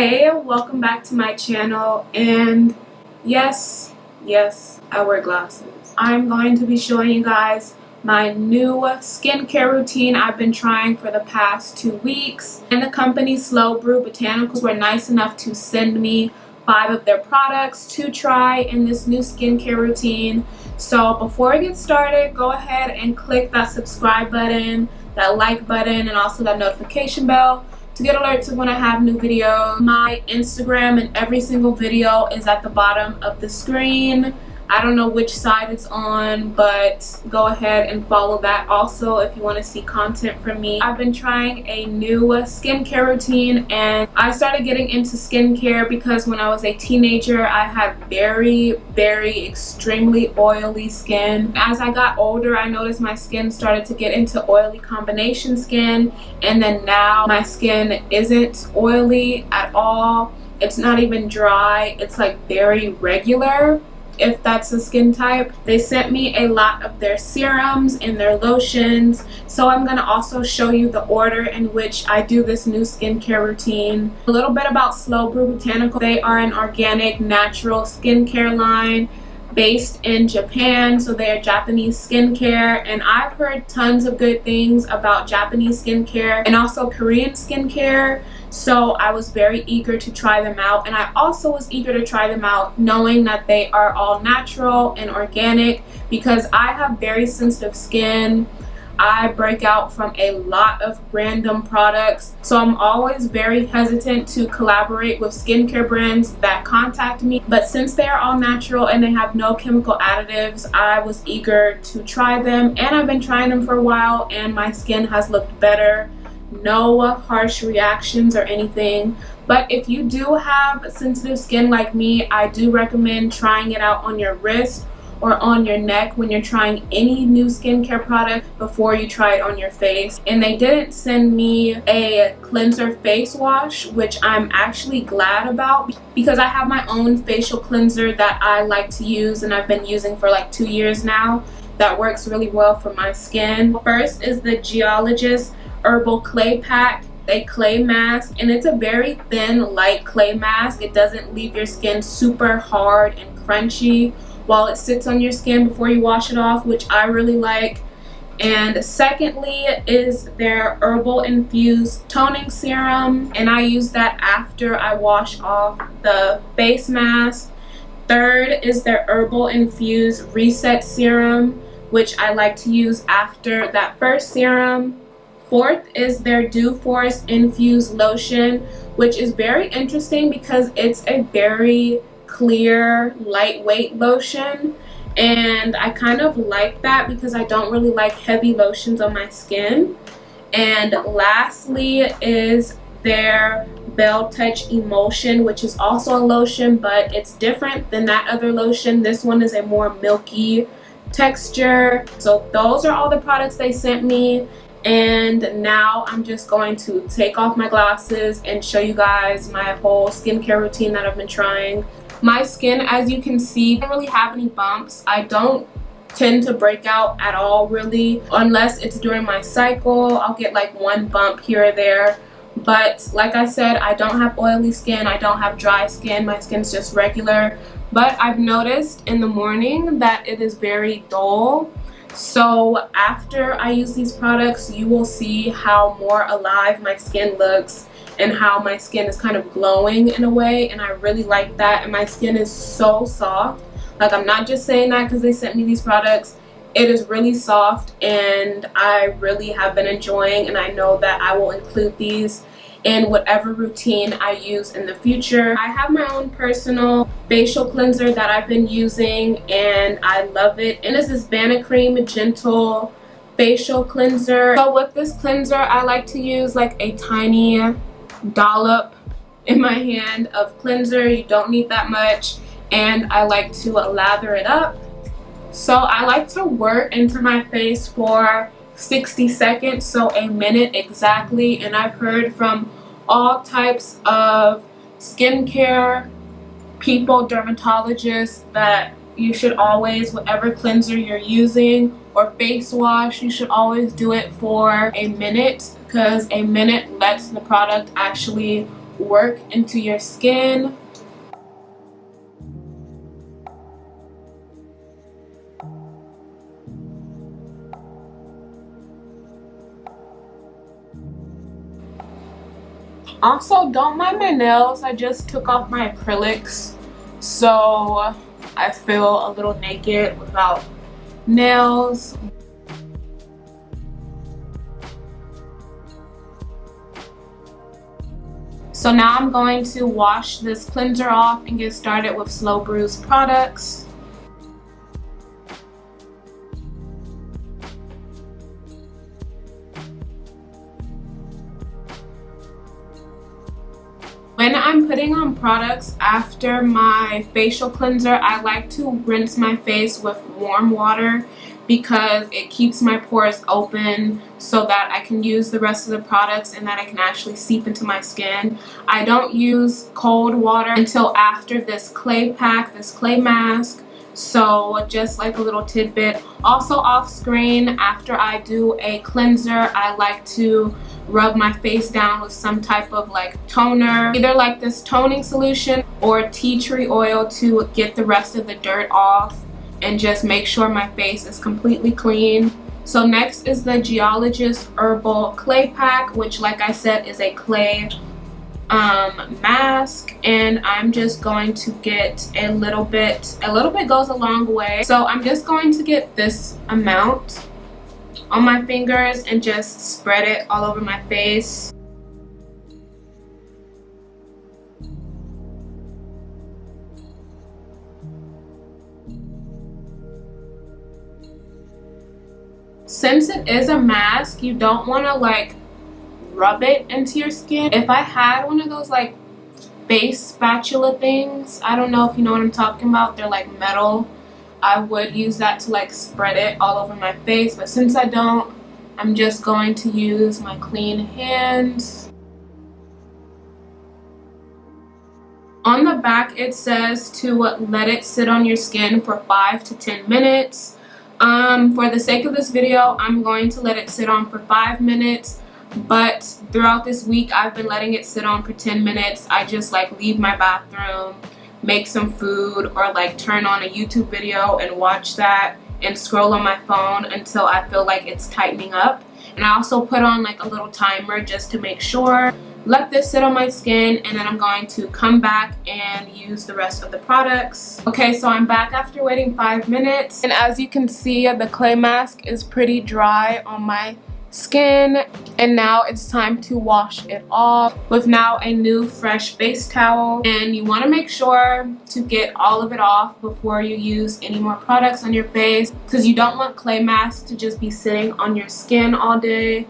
Hey, welcome back to my channel and yes, yes, I wear glasses. I'm going to be showing you guys my new skincare routine I've been trying for the past two weeks. And the company Slow Brew Botanicals were nice enough to send me five of their products to try in this new skincare routine. So before I get started, go ahead and click that subscribe button, that like button, and also that notification bell to get alerts of when I have new videos. My Instagram and every single video is at the bottom of the screen. I don't know which side it's on, but go ahead and follow that also if you want to see content from me. I've been trying a new skincare routine and I started getting into skincare because when I was a teenager, I had very, very extremely oily skin. As I got older, I noticed my skin started to get into oily combination skin and then now my skin isn't oily at all. It's not even dry. It's like very regular if that's the skin type. They sent me a lot of their serums and their lotions. So I'm going to also show you the order in which I do this new skincare routine. A little bit about Slow Brew Botanical. They are an organic natural skincare line based in Japan so they're Japanese skincare and I've heard tons of good things about Japanese skincare and also Korean skincare so I was very eager to try them out. And I also was eager to try them out knowing that they are all natural and organic because I have very sensitive skin. I break out from a lot of random products. So I'm always very hesitant to collaborate with skincare brands that contact me. But since they are all natural and they have no chemical additives I was eager to try them. And I've been trying them for a while and my skin has looked better no harsh reactions or anything. But if you do have sensitive skin like me I do recommend trying it out on your wrist or on your neck when you're trying any new skincare product before you try it on your face. And they didn't send me a cleanser face wash which I'm actually glad about because I have my own facial cleanser that I like to use and I've been using for like two years now that works really well for my skin. First is the geologist herbal clay pack a clay mask and it's a very thin light clay mask. It doesn't leave your skin super hard and crunchy while it sits on your skin before you wash it off which I really like. And secondly is their herbal infused toning serum and I use that after I wash off the face mask. Third is their herbal infused reset serum which I like to use after that first serum Fourth is their Dew Force Infused Lotion, which is very interesting because it's a very clear, lightweight lotion. And I kind of like that because I don't really like heavy lotions on my skin. And lastly is their Veil Touch Emulsion, which is also a lotion, but it's different than that other lotion. This one is a more milky texture. So those are all the products they sent me and now I'm just going to take off my glasses and show you guys my whole skincare routine that I've been trying. My skin, as you can see, I don't really have any bumps. I don't tend to break out at all really unless it's during my cycle. I'll get like one bump here or there. But like I said, I don't have oily skin. I don't have dry skin. My skin's just regular. But I've noticed in the morning that it is very dull so after I use these products you will see how more alive my skin looks and how my skin is kind of glowing in a way and I really like that. And my skin is so soft. Like I'm not just saying that because they sent me these products. It is really soft and I really have been enjoying and I know that I will include these in whatever routine I use in the future. I have my own personal facial cleanser that I've been using and I love it. And this is Vanicream Gentle Facial Cleanser. So with this cleanser, I like to use like a tiny dollop in my hand of cleanser. You don't need that much. And I like to lather it up. So I like to work into my face for 60 seconds so a minute exactly and I've heard from all types of skincare people dermatologists that you should always whatever cleanser you're using or face wash you should always do it for a minute because a minute lets the product actually work into your skin. Also, don't mind my nails. I just took off my acrylics. So I feel a little naked without nails. So now I'm going to wash this cleanser off and get started with Slow Brews products. When I'm putting on products after my facial cleanser, I like to rinse my face with warm water because it keeps my pores open so that I can use the rest of the products and that I can actually seep into my skin. I don't use cold water until after this clay pack, this clay mask. So just like a little tidbit. Also off screen, after I do a cleanser, I like to rub my face down with some type of like toner either like this toning solution or tea tree oil to get the rest of the dirt off and just make sure my face is completely clean so next is the geologist herbal clay pack which like i said is a clay um, mask and I'm just going to get a little bit a little bit goes a long way so I'm just going to get this amount on my fingers and just spread it all over my face. Since it is a mask, you don't want to like rub it into your skin. If I had one of those like face spatula things, I don't know if you know what I'm talking about. They're like metal I would use that to like spread it all over my face but since I don't I'm just going to use my clean hands on the back it says to let it sit on your skin for 5 to 10 minutes um, for the sake of this video I'm going to let it sit on for 5 minutes but throughout this week I've been letting it sit on for 10 minutes I just like leave my bathroom make some food or like turn on a YouTube video and watch that and scroll on my phone until I feel like it's tightening up. And I also put on like a little timer just to make sure. Let this sit on my skin and then I'm going to come back and use the rest of the products. Okay, so I'm back after waiting five minutes. And as you can see, the clay mask is pretty dry on my skin and now it's time to wash it off with now a new fresh face towel. And you want to make sure to get all of it off before you use any more products on your face because you don't want clay masks to just be sitting on your skin all day.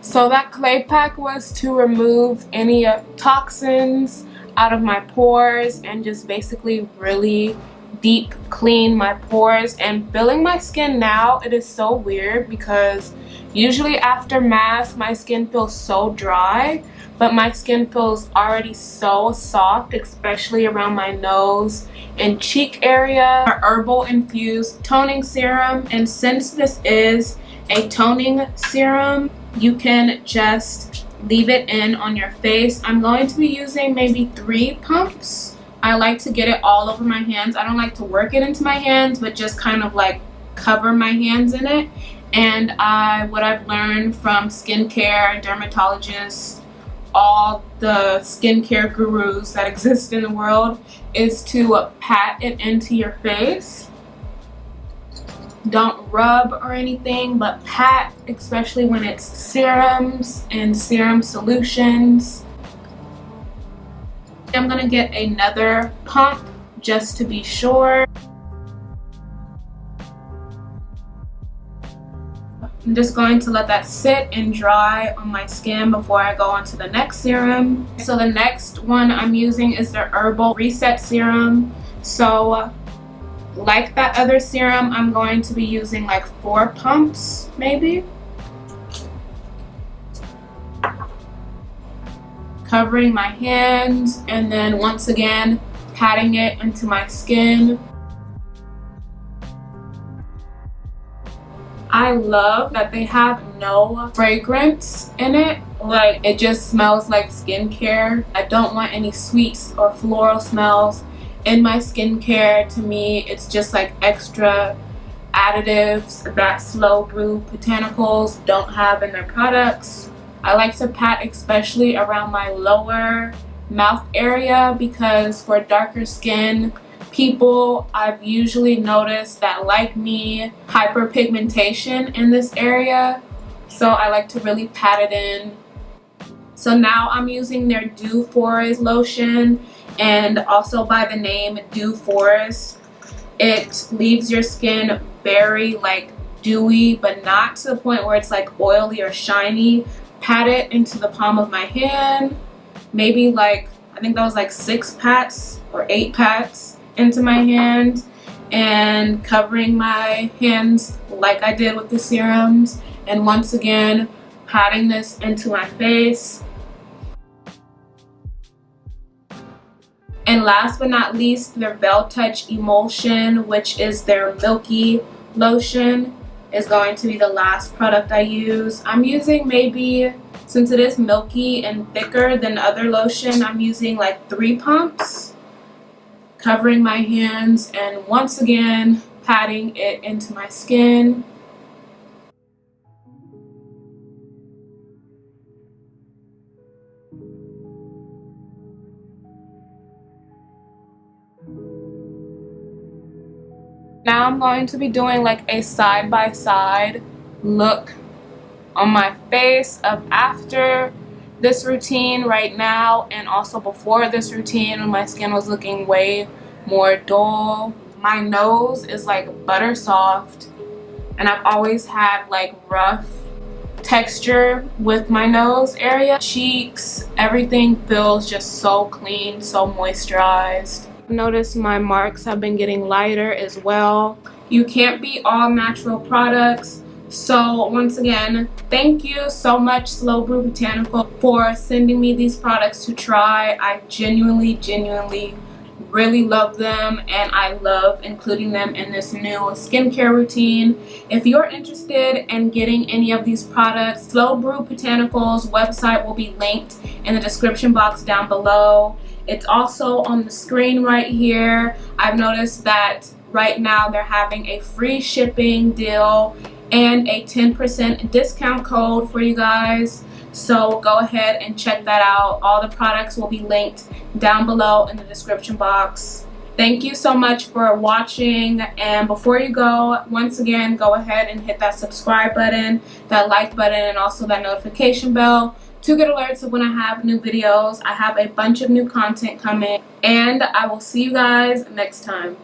So that clay pack was to remove any toxins out of my pores and just basically really deep clean my pores and feeling my skin now it is so weird because usually after mask my skin feels so dry but my skin feels already so soft especially around my nose and cheek area. A herbal infused toning serum and since this is a toning serum you can just leave it in on your face. I'm going to be using maybe three pumps I like to get it all over my hands. I don't like to work it into my hands, but just kind of like cover my hands in it. And I, what I've learned from skincare, dermatologists, all the skincare gurus that exist in the world is to pat it into your face. Don't rub or anything, but pat, especially when it's serums and serum solutions. I'm gonna get another pump just to be sure. I'm just going to let that sit and dry on my skin before I go on to the next serum. So the next one I'm using is the Herbal Reset Serum. So like that other serum, I'm going to be using like four pumps maybe. Covering my hands and then once again patting it into my skin. I love that they have no fragrance in it. Like it just smells like skincare. I don't want any sweets or floral smells in my skincare. To me, it's just like extra additives that Slow Brew Botanicals don't have in their products. I like to pat especially around my lower mouth area because for darker skin people I've usually noticed that like me hyperpigmentation in this area. So I like to really pat it in. So now I'm using their Dew Forest lotion and also by the name Dew Forest it leaves your skin very like dewy but not to the point where it's like oily or shiny pat it into the palm of my hand. Maybe like I think that was like six pats or eight pats into my hand and covering my hands like I did with the serums. And once again patting this into my face. And last but not least their Veil Touch Emulsion which is their milky lotion is going to be the last product I use. I'm using maybe, since it is milky and thicker than other lotion, I'm using like three pumps covering my hands and once again patting it into my skin Now I'm going to be doing like a side-by-side -side look on my face of after this routine right now and also before this routine when my skin was looking way more dull. My nose is like butter soft and I've always had like rough texture with my nose area. Cheeks, everything feels just so clean, so moisturized. Notice my marks have been getting lighter as well. You can't be all natural products. So once again, thank you so much Slow Brew Botanical for sending me these products to try. I genuinely, genuinely really love them and I love including them in this new skincare routine. If you're interested in getting any of these products, Slow Brew Botanicals website will be linked in the description box down below. It's also on the screen right here. I've noticed that right now they're having a free shipping deal and a 10% discount code for you guys. So go ahead and check that out. All the products will be linked down below in the description box. Thank you so much for watching and before you go, once again, go ahead and hit that subscribe button, that like button, and also that notification bell to get alerts of when I have new videos. I have a bunch of new content coming and I will see you guys next time.